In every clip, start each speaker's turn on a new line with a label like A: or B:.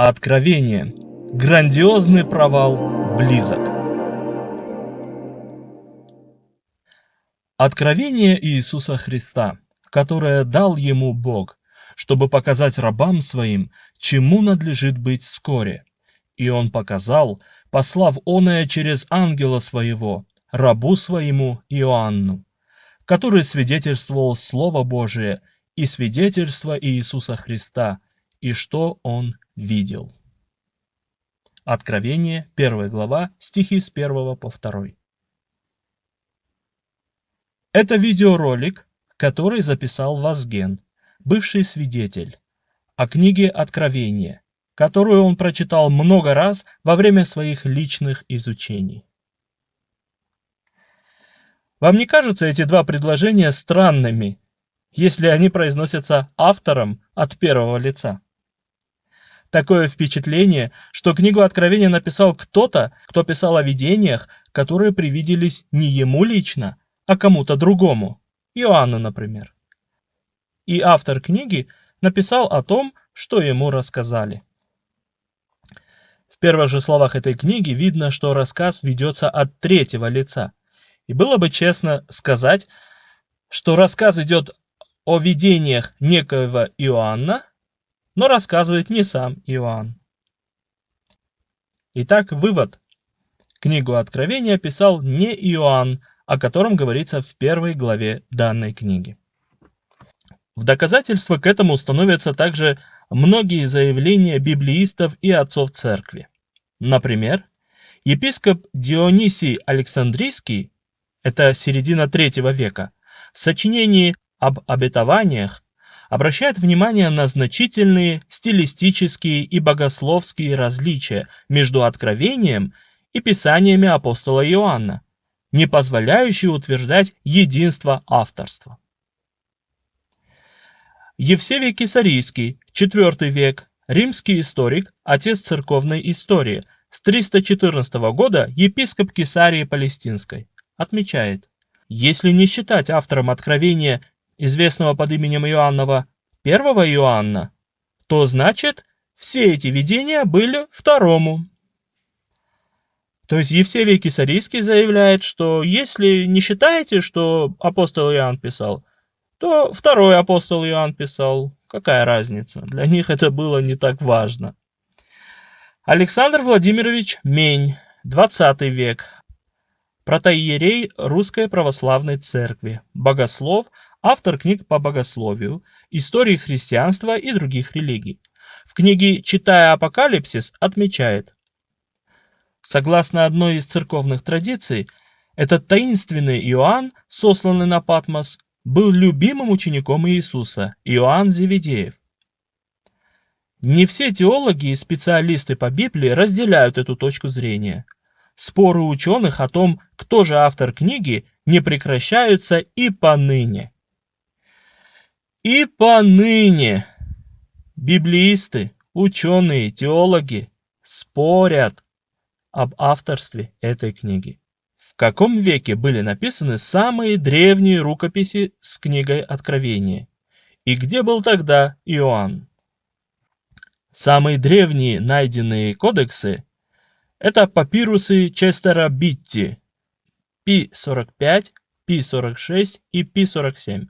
A: Откровение. Грандиозный провал близок. Откровение Иисуса Христа, которое дал ему Бог, чтобы показать рабам своим, чему надлежит быть вскоре. И он показал, послав оное через ангела своего, рабу своему Иоанну, который свидетельствовал Слово Божие и свидетельство Иисуса Христа, и что он видел. Откровение, 1 глава, стихи с 1 по 2. Это видеоролик, который записал Вазген, бывший свидетель, о книге Откровения, которую он прочитал много раз во время своих личных изучений. Вам не кажутся эти два предложения странными, если они произносятся автором от первого лица? Такое впечатление, что книгу Откровения написал кто-то, кто писал о видениях, которые привиделись не ему лично, а кому-то другому, Иоанну, например. И автор книги написал о том, что ему рассказали. В первых же словах этой книги видно, что рассказ ведется от третьего лица. И было бы честно сказать, что рассказ идет о видениях некоего Иоанна, но рассказывает не сам Иоанн. Итак, вывод. Книгу Откровения писал не Иоанн, о котором говорится в первой главе данной книги. В доказательство к этому становятся также многие заявления библеистов и отцов церкви. Например, епископ Дионисий Александрийский, это середина третьего века, в сочинении об обетованиях обращает внимание на значительные стилистические и богословские различия между Откровением и писаниями апостола Иоанна, не позволяющие утверждать единство авторства. Евсевий Кесарийский, IV век, римский историк, отец церковной истории, с 314 года епископ Кесарии Палестинской, отмечает, если не считать автором Откровения известного под именем Иоаннова, первого Иоанна, то значит, все эти видения были второму. То есть Евсевий Кисарийский заявляет, что если не считаете, что апостол Иоанн писал, то второй апостол Иоанн писал. Какая разница? Для них это было не так важно. Александр Владимирович Мень, 20 век, протоиерей Русской Православной Церкви, богослов, автор книг по богословию, истории христианства и других религий. В книге «Читая Апокалипсис» отмечает, Согласно одной из церковных традиций, этот таинственный Иоанн, сосланный на Патмос, был любимым учеником Иисуса, Иоанн Зеведеев. Не все теологи и специалисты по Библии разделяют эту точку зрения. Споры ученых о том, кто же автор книги, не прекращаются и поныне. И поныне библеисты, ученые, теологи спорят об авторстве этой книги. В каком веке были написаны самые древние рукописи с книгой Откровения? И где был тогда Иоанн? Самые древние найденные кодексы это папирусы Честера Битти Пи-45, Пи-46 и Пи-47.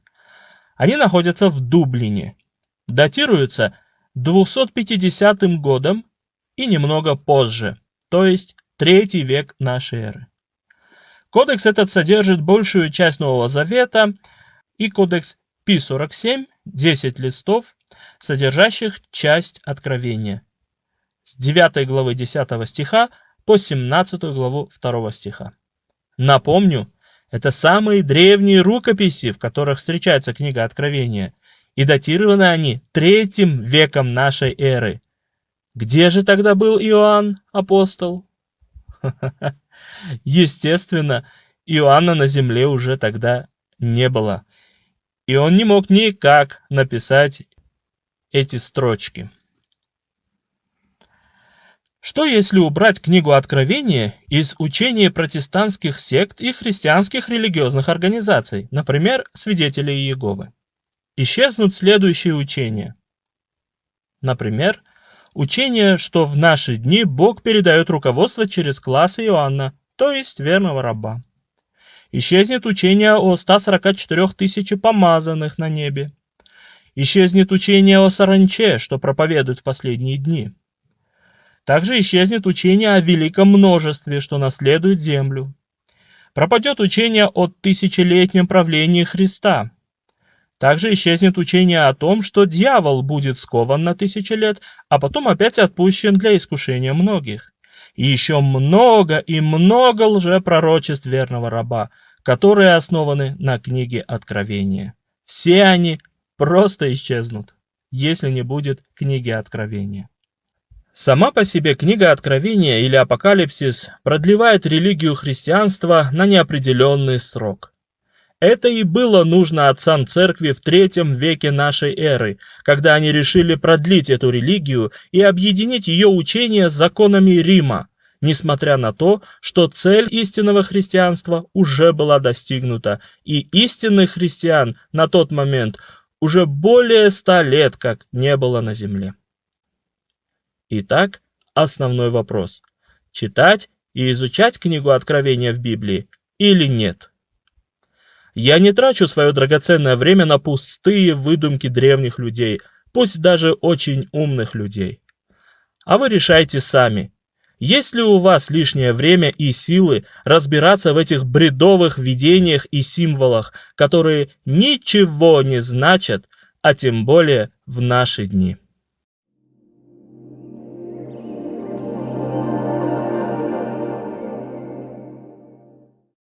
A: Они находятся в Дублине. Датируются 250 годом и немного позже, то есть третий век нашей эры. Кодекс этот содержит большую часть Нового Завета и кодекс Пи-47, 10 листов, содержащих часть Откровения с 9 главы 10 стиха по 17 главу 2 стиха. Напомню, это самые древние рукописи, в которых встречается книга Откровения, и датированы они третьим веком нашей эры. Где же тогда был Иоанн, апостол? Естественно, Иоанна на земле уже тогда не было, и он не мог никак написать эти строчки. Что если убрать книгу Откровения из учения протестантских сект и христианских религиозных организаций, например, свидетелей Иеговы? Исчезнут следующие учения. Например, Учение, что в наши дни Бог передает руководство через класс Иоанна, то есть верного раба. Исчезнет учение о 144 тысячи помазанных на небе. Исчезнет учение о саранче, что проповедует в последние дни. Также исчезнет учение о великом множестве, что наследует землю. Пропадет учение о тысячелетнем правлении Христа. Также исчезнет учение о том, что дьявол будет скован на тысячи лет, а потом опять отпущен для искушения многих. И еще много и много лжепророчеств верного раба, которые основаны на книге Откровения. Все они просто исчезнут, если не будет книги Откровения. Сама по себе книга Откровения или Апокалипсис продлевает религию христианства на неопределенный срок. Это и было нужно отцам церкви в третьем веке нашей эры, когда они решили продлить эту религию и объединить ее учение с законами Рима, несмотря на то, что цель истинного христианства уже была достигнута, и истинных христиан на тот момент уже более ста лет как не было на земле. Итак, основной вопрос. Читать и изучать книгу Откровения в Библии или нет? Я не трачу свое драгоценное время на пустые выдумки древних людей, пусть даже очень умных людей. А вы решайте сами, есть ли у вас лишнее время и силы разбираться в этих бредовых видениях и символах, которые ничего не значат, а тем более в наши дни.